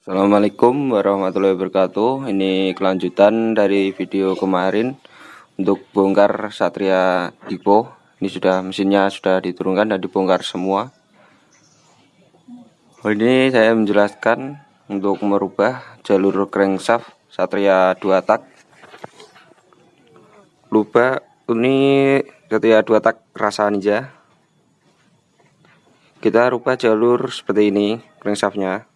Assalamualaikum warahmatullahi wabarakatuh. Ini kelanjutan dari video kemarin Untuk bongkar Satria Dipo Ini sudah mesinnya sudah diturunkan dan dibongkar semua. Ini saya menjelaskan Untuk merubah jalur crankshaft Satria 2 tak. Lupa ini Satria 2 tak rasa ninja. Kita rubah jalur seperti ini crankshaftnya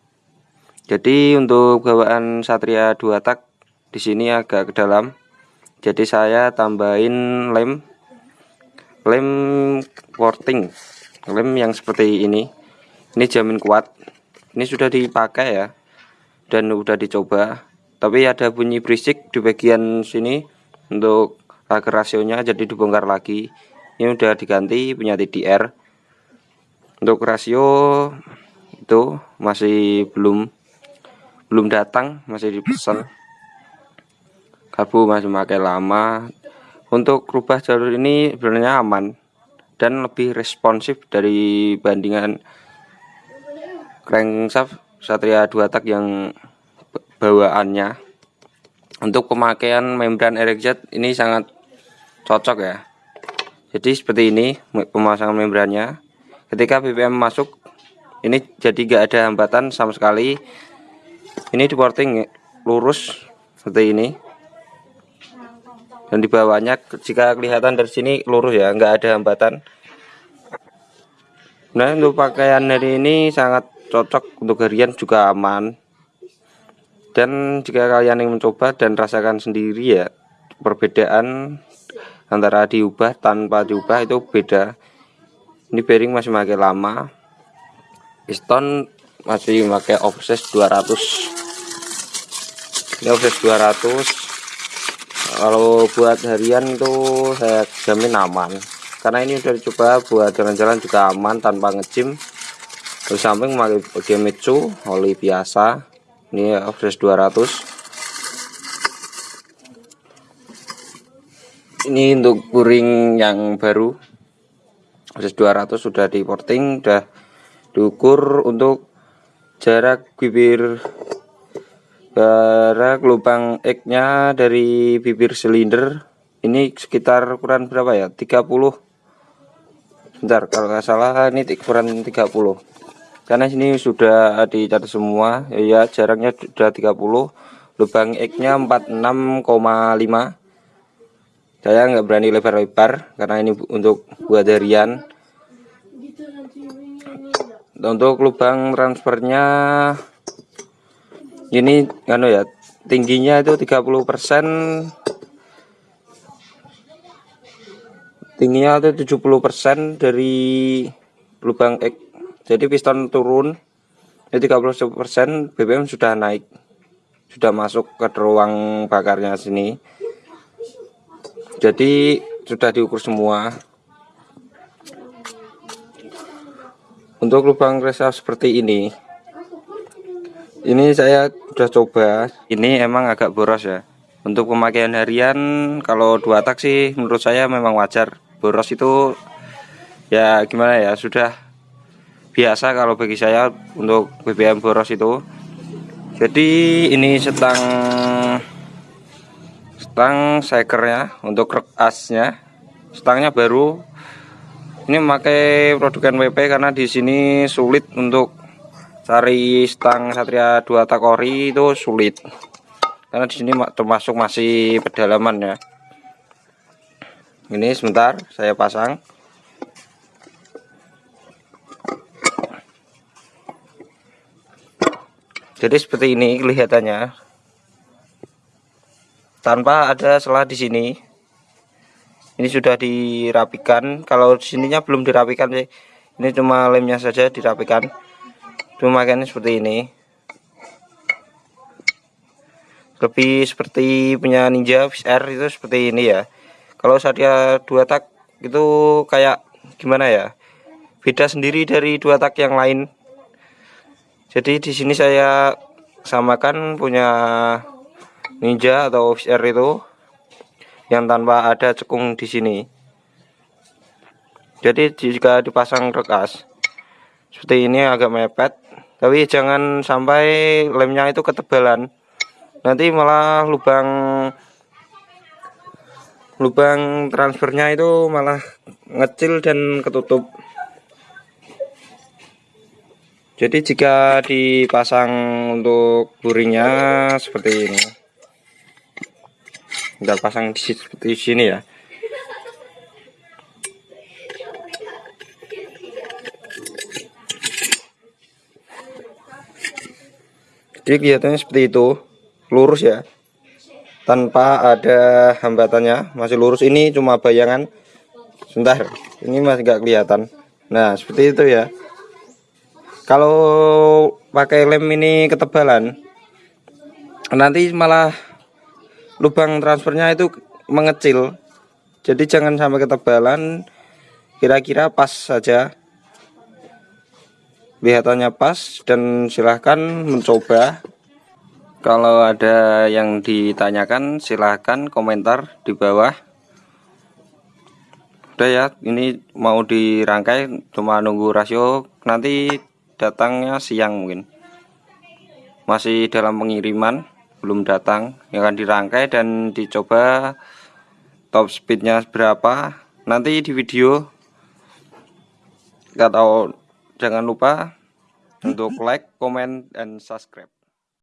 jadi untuk bawaan Satria 2 tak di sini agak ke dalam. Jadi saya tambahin lem lem porting. Lem yang seperti ini. Ini jamin kuat. Ini sudah dipakai ya. Dan udah dicoba. Tapi ada bunyi berisik di bagian sini untuk agar rasionya jadi dibongkar lagi. Ini udah diganti punya TDR. Untuk rasio itu masih belum belum datang masih dipesan. Karbu masih pakai lama. Untuk rubah jalur ini sebenarnya aman dan lebih responsif dari bandingan crankshaft Satria 2 tak yang bawaannya. Untuk pemakaian membran RXZ ini sangat cocok ya. Jadi seperti ini pemasangan membrannya. Ketika BBM masuk ini jadi gak ada hambatan sama sekali ini di porting lurus seperti ini. Dan di bawahnya jika kelihatan dari sini lurus ya nggak ada hambatan. Nah untuk pakaian hari ini sangat cocok untuk harian juga aman. Dan jika kalian ingin mencoba dan rasakan sendiri ya perbedaan antara diubah tanpa diubah itu beda. Ini bearing masih pakai lama. Piston masih pakai offset 200 ini offset 200 kalau buat harian itu saya jamin aman. Karena ini udah dicoba buat jalan-jalan juga aman tanpa ngejim di samping memakai Gemitsu oli biasa. Ini offset 200 ini untuk puring yang baru. Offset 200 sudah di porting sudah diukur untuk jarak bibir jarak lubang X nya dari bibir silinder. Ini sekitar ukuran berapa ya? 30 bentar kalau nggak salah ini ukuran 30 karena sini sudah dicatat semua. Ya jaraknya sudah 30 lubang X nya 46,5 saya nggak berani lebar-lebar karena ini untuk buat harian untuk lubang transfernya ini anu ya tingginya itu 30% tingginya itu 70% dari lubang X. Jadi piston turun ya 30% BBM sudah naik. Sudah masuk ke ruang bakarnya sini. Jadi sudah diukur semua untuk lubang resah seperti ini ini saya sudah coba. Ini emang agak boros ya. Untuk pemakaian harian kalau dua tak sih menurut saya memang wajar. Boros itu ya gimana ya sudah biasa kalau bagi saya untuk BBM boros itu. Jadi ini setang setang sekernya untuk asnya. Setangnya baru ini memakai produk NWP karena di sini sulit untuk cari stang Satria 2 takori itu sulit. Karena di sini termasuk masih pedalaman ya. Ini sebentar saya pasang. Jadi seperti ini kelihatannya. Tanpa ada selah di sini ini sudah dirapikan. Kalau sininya belum dirapikan sih. Ini cuma lemnya saja dirapikan. Pemakaiannya seperti ini. Lebih seperti punya Ninja VR itu seperti ini ya. Kalau saya dua tak itu kayak gimana ya? Beda sendiri dari dua tak yang lain. Jadi di sini saya samakan punya Ninja atau VR itu yang tanpa ada cekung di sini. Jadi jika dipasang rekas seperti ini agak mepet tapi jangan sampai lemnya itu ketebalan. Nanti malah lubang lubang transfernya itu malah ngecil dan ketutup. Jadi jika dipasang untuk buringnya seperti ini kita pasang di sini ya. Jadi kelihatannya seperti itu. Lurus ya. Tanpa ada hambatannya. Masih lurus. Ini cuma bayangan. Sebentar. Ini masih nggak kelihatan. Nah seperti itu ya. Kalau pakai lem ini ketebalan nanti malah lubang transfernya itu mengecil. Jadi jangan sampai ketebalan. Kira-kira pas saja. Kelihatannya pas dan silahkan mencoba. Kalau ada yang ditanyakan silahkan komentar di bawah. Udah ya ini mau dirangkai cuma nunggu rasio. Nanti datangnya siang mungkin. Masih dalam pengiriman belum datang yang akan dirangkai dan dicoba top speednya berapa. Nanti di video atau jangan lupa untuk like, comment, dan subscribe